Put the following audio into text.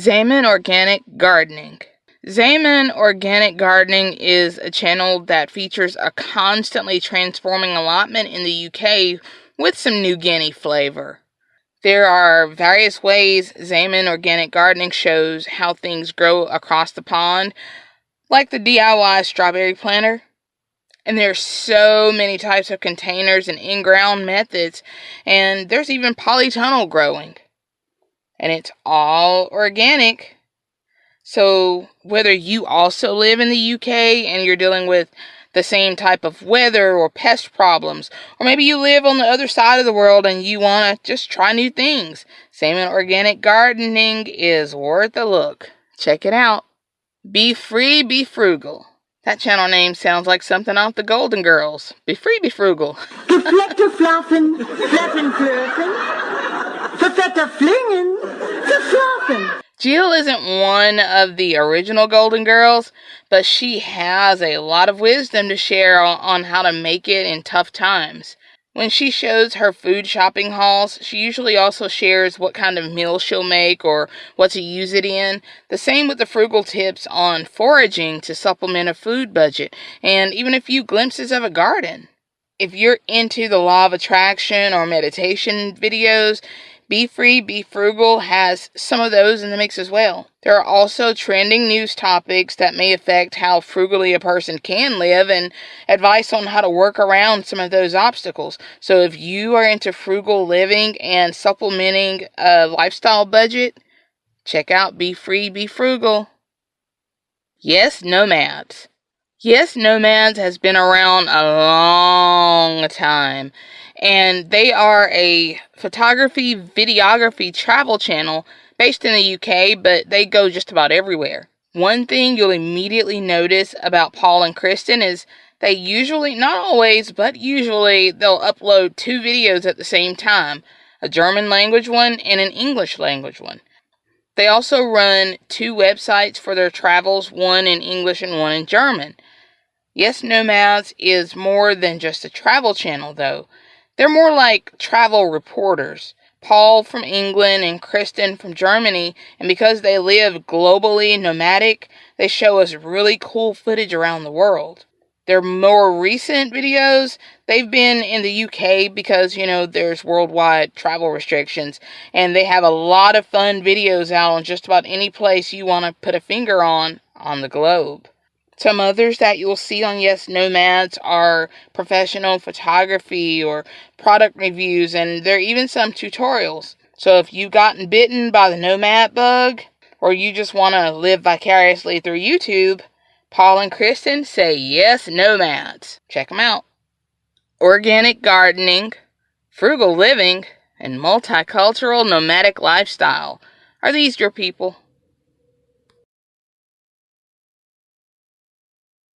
Zaman Organic Gardening. Zaman Organic Gardening is a channel that features a constantly transforming allotment in the UK with some New Guinea flavor. There are various ways Zaman Organic Gardening shows how things grow across the pond, like the DIY strawberry planter. And there's so many types of containers and in-ground methods, and there's even polytunnel growing. And it's all organic so, whether you also live in the UK and you're dealing with the same type of weather or pest problems, or maybe you live on the other side of the world and you want to just try new things, Zaman Organic Gardening is worth a look. Check it out. Be free, be frugal. That channel name sounds like something off the Golden Girls. Be free, be frugal. Verfette flingen, verflaffen. Jill isn't one of the original Golden Girls, but she has a lot of wisdom to share on how to make it in tough times. When she shows her food shopping hauls, she usually also shares what kind of meal she'll make or what to use it in. The same with the frugal tips on foraging to supplement a food budget, and even a few glimpses of a garden. If you're into the law of attraction or meditation videos, be Free, Be Frugal has some of those in the mix as well. There are also trending news topics that may affect how frugally a person can live and advice on how to work around some of those obstacles. So if you are into frugal living and supplementing a lifestyle budget, check out Be Free, Be Frugal. Yes, Nomads. Yes, Nomads has been around a long time and they are a photography, videography travel channel based in the UK, but they go just about everywhere. One thing you'll immediately notice about Paul and Kristen is they usually, not always, but usually, they'll upload two videos at the same time a German language one and an English language one. They also run two websites for their travels, one in English and one in German. Yes Nomads is more than just a travel channel, though. They're more like travel reporters. Paul from England and Kristen from Germany, and because they live globally nomadic, they show us really cool footage around the world. Their more recent videos, they've been in the UK because, you know, there's worldwide travel restrictions, and they have a lot of fun videos out on just about any place you want to put a finger on on the globe. Some others that you'll see on Yes Nomads are professional photography or product reviews, and there are even some tutorials. So if you've gotten bitten by the nomad bug, or you just want to live vicariously through YouTube, Paul and Kristen say Yes Nomads. Check them out. Organic gardening, frugal living, and multicultural nomadic lifestyle. Are these your people?